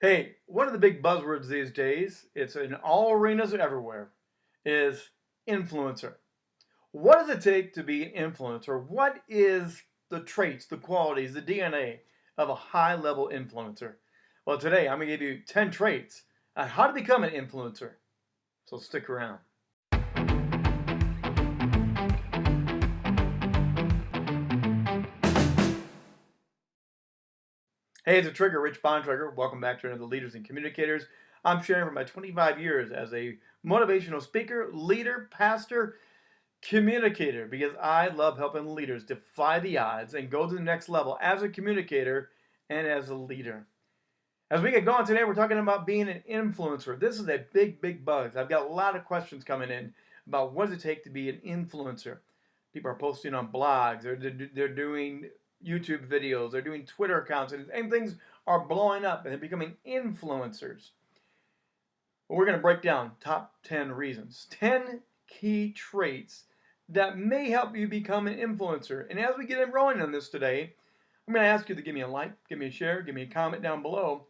Hey, one of the big buzzwords these days, it's in all arenas everywhere, is influencer. What does it take to be an influencer? What is the traits, the qualities, the DNA of a high level influencer? Well, today I'm going to give you 10 traits on how to become an influencer. So stick around. Hey, it's a Trigger, Rich Bontrager. Welcome back to another Leaders and Communicators. I'm sharing from my 25 years as a motivational speaker, leader, pastor, communicator, because I love helping leaders defy the odds and go to the next level as a communicator and as a leader. As we get going today, we're talking about being an influencer. This is a big, big buzz. I've got a lot of questions coming in about what does it take to be an influencer. People are posting on blogs, they're, they're doing YouTube videos, they're doing Twitter accounts, and, and things are blowing up and they're becoming influencers. we're going to break down top 10 reasons, 10 key traits that may help you become an influencer. And as we get in rolling on this today, I'm going to ask you to give me a like, give me a share, give me a comment down below,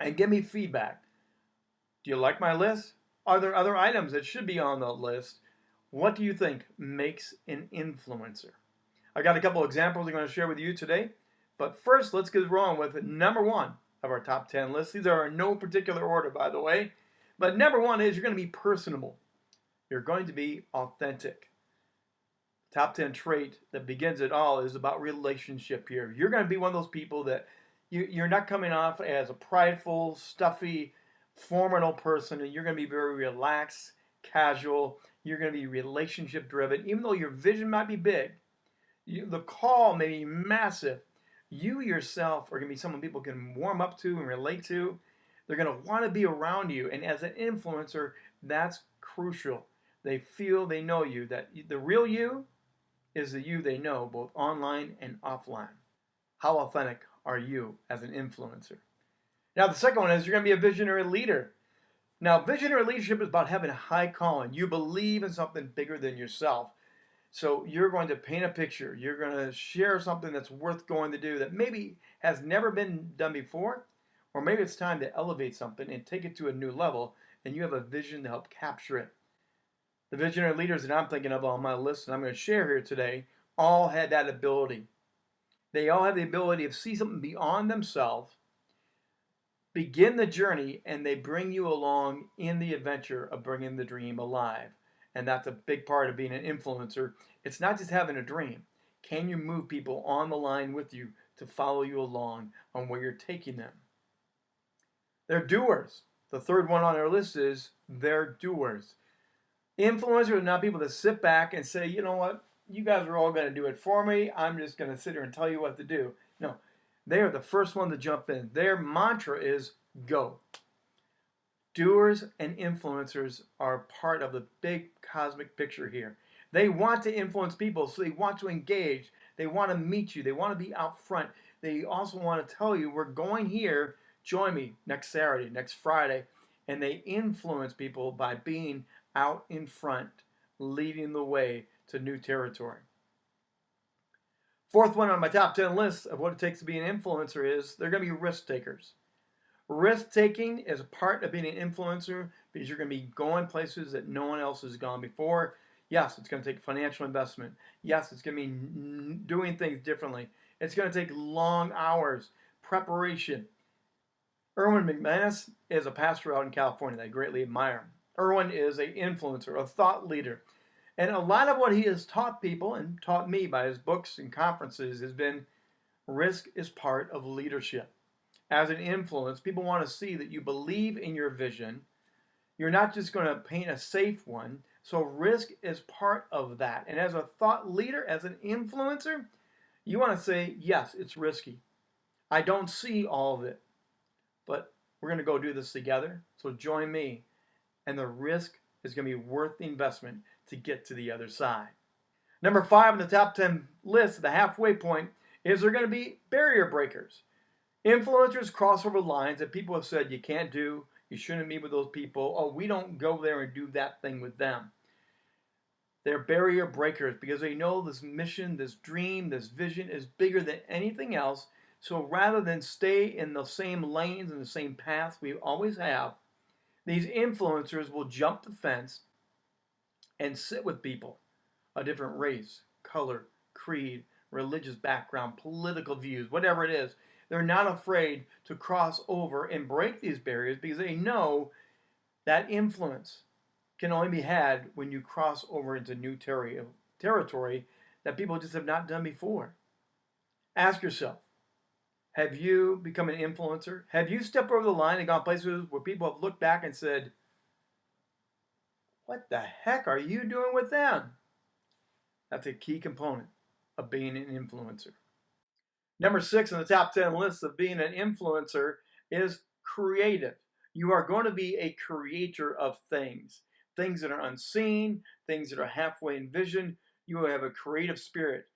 and give me feedback. Do you like my list? Are there other items that should be on the list? What do you think makes an influencer? I got a couple examples I'm going to share with you today. But first, let's get rolling with number one of our top 10 list. These are in no particular order, by the way. But number one is you're going to be personable. You're going to be authentic. Top 10 trait that begins it all is about relationship here. You're going to be one of those people that you, you're not coming off as a prideful, stuffy, formal person, and you're going to be very relaxed, casual. You're going to be relationship driven, even though your vision might be big you, the call may be massive. You yourself are going to be someone people can warm up to and relate to. They're going to want to be around you. And as an influencer, that's crucial. They feel they know you, that the real you is the you they know, both online and offline. How authentic are you as an influencer? Now, the second one is you're going to be a visionary leader. Now, visionary leadership is about having a high calling. You believe in something bigger than yourself. So you're going to paint a picture. You're going to share something that's worth going to do that maybe has never been done before, or maybe it's time to elevate something and take it to a new level, and you have a vision to help capture it. The visionary leaders that I'm thinking of on my list and I'm going to share here today all had that ability. They all have the ability to see something beyond themselves, begin the journey, and they bring you along in the adventure of bringing the dream alive. And that's a big part of being an influencer. It's not just having a dream. Can you move people on the line with you to follow you along on where you're taking them? They're doers. The third one on our list is they're doers. Influencers are not people that sit back and say, you know what, you guys are all going to do it for me. I'm just going to sit here and tell you what to do. No, they are the first one to jump in. Their mantra is go. Doers and influencers are part of the big cosmic picture here. They want to influence people, so they want to engage. They want to meet you. They want to be out front. They also want to tell you, we're going here. Join me next Saturday, next Friday. And they influence people by being out in front, leading the way to new territory. Fourth one on my top 10 list of what it takes to be an influencer is they're going to be risk takers. Risk taking is a part of being an influencer because you're going to be going places that no one else has gone before. Yes, it's going to take financial investment. Yes, it's going to be doing things differently. It's going to take long hours, preparation. Erwin McManus is a pastor out in California that I greatly admire. Erwin is an influencer, a thought leader. And a lot of what he has taught people and taught me by his books and conferences has been risk is part of leadership as an influence, people want to see that you believe in your vision. You're not just going to paint a safe one. So risk is part of that. And as a thought leader, as an influencer, you want to say, yes, it's risky. I don't see all of it, but we're going to go do this together. So join me. And the risk is going to be worth the investment to get to the other side. Number five on the top 10 list, the halfway point, is there going to be barrier breakers. Influencers cross over lines that people have said you can't do, you shouldn't meet with those people, oh, we don't go there and do that thing with them. They're barrier breakers because they know this mission, this dream, this vision is bigger than anything else. So rather than stay in the same lanes and the same paths we always have, these influencers will jump the fence and sit with people a different race, color, creed, religious background, political views, whatever it is. They're not afraid to cross over and break these barriers because they know that influence can only be had when you cross over into new ter- territory that people just have not done before. Ask yourself, have you become an influencer? Have you stepped over the line and gone places where people have looked back and said, What the heck are you doing with them? That's a key component of being an influencer. Number six on the top 10 list of being an influencer is creative. You are going to be a creator of things, things that are unseen, things that are halfway envisioned. You have a creative spirit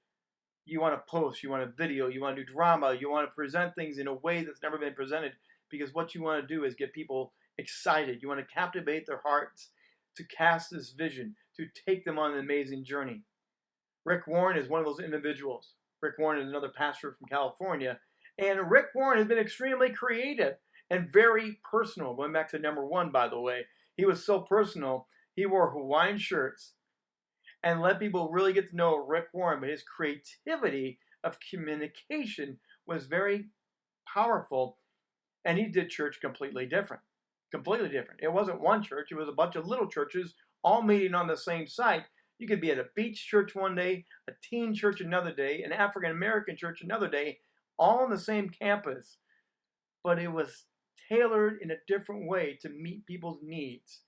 you want to post, you want to video, you want to do drama, you want to present things in a way that's never been presented because what you want to do is get people excited. You want to captivate their hearts to cast this vision, to take them on an amazing journey. Rick Warren is one of those individuals. Rick Warren is another pastor from California. And Rick Warren has been extremely creative and very personal. Going back to number one, by the way, he was so personal. He wore Hawaiian shirts and let people really get to know Rick Warren. But his creativity of communication was very powerful, and he did church completely different. Completely different. It wasn't one church, it was a bunch of little churches all meeting on the same site. You could be at a beach church one day, a teen church another day, an African American church another day, all on the same campus. But it was tailored in a different way to meet people's needs.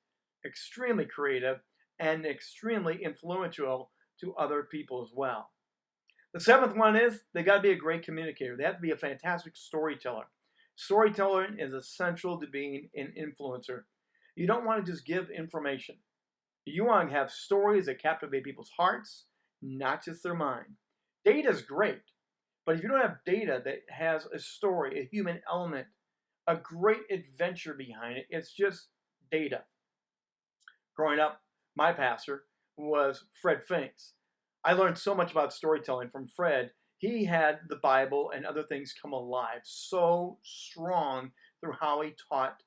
Extremely creative and extremely influential to other people as well. The seventh one is they got to be a great communicator. They have to be a fantastic storyteller. Storytelling is essential to being an influencer. You don't want to just give information. You want to have stories that captivate people's hearts, not just their mind. Data is great, but if you don't have data that has a story, a human element, a great adventure behind it, it's just data. Growing up, my pastor, was Fred Finks. I learned so much about storytelling from Fred. He had the Bible and other things come alive so strong through how he taught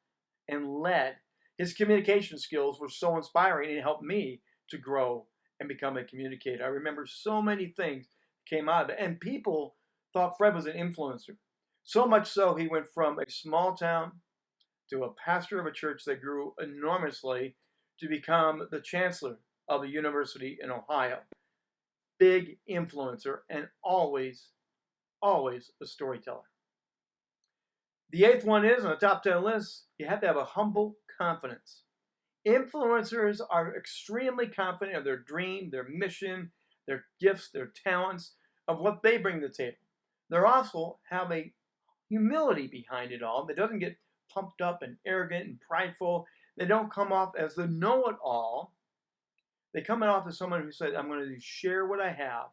and led. His communication skills were so inspiring and helped me to grow and become a communicator. I remember so many things came out of it. And people thought Fred was an influencer. So much so he went from a small town to a pastor of a church that grew enormously to become the chancellor of a university in Ohio. Big influencer and always, always a storyteller. The eighth one is on the top 10 list, you have to have a humble confidence. Influencers are extremely confident of their dream, their mission, their gifts, their talents, of what they bring to the table. They also have a humility behind it all that doesn't get pumped up and arrogant and prideful they don't come off as the know it all. They come off as someone who said, I'm going to share what I have,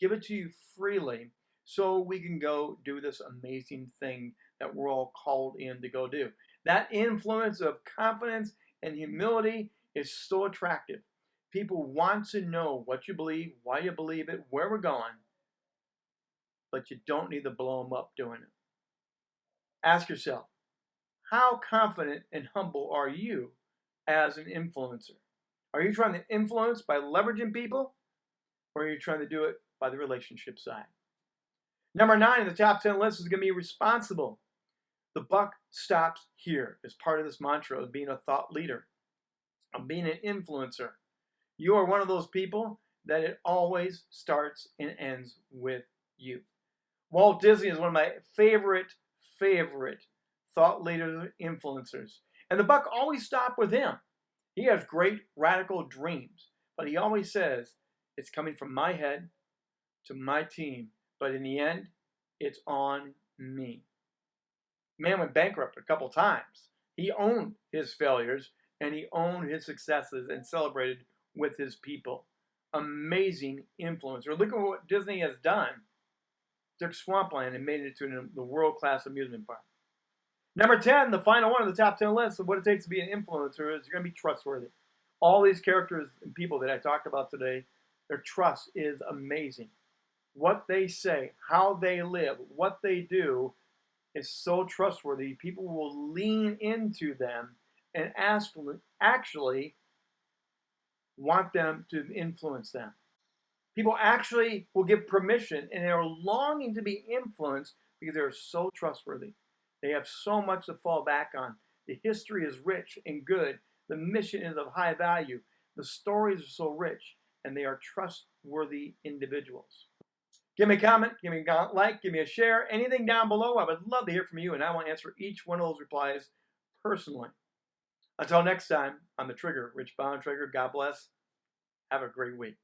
give it to you freely, so we can go do this amazing thing that we're all called in to go do. That influence of confidence and humility is so attractive. People want to know what you believe, why you believe it, where we're going, but you don't need to blow them up doing it. Ask yourself, how confident and humble are you as an influencer? Are you trying to influence by leveraging people, or are you trying to do it by the relationship side? Number nine in the top 10 list is going to be responsible. The buck stops here as part of this mantra of being a thought leader, of being an influencer. You are one of those people that it always starts and ends with you. Walt Disney is one of my favorite, favorite thought leaders, influencers. And the buck always stopped with him. He has great radical dreams, but he always says, it's coming from my head to my team, but in the end, it's on me. Man went bankrupt a couple times. He owned his failures and he owned his successes and celebrated with his people. Amazing influencer. Look at what Disney has done. Took Swampland and made it to the world class amusement park. Number 10, the final one of the top 10 list of what it takes to be an influencer is you're going to be trustworthy. All these characters and people that I talked about today, their trust is amazing. what they say, how they live, what they do is so trustworthy. People will lean into them and ask, actually want them to influence them. People actually will give permission and they're longing to be influenced because they're so trustworthy. They have so much to fall back on. The history is rich and good. The mission is of high value. The stories are so rich and they are trustworthy individuals. Give me a comment, give me a like, give me a share, anything down below. I would love to hear from you and I will answer each one of those replies personally. Until next time, I'm the Trigger, Rich Bontrager. God bless. Have a great week.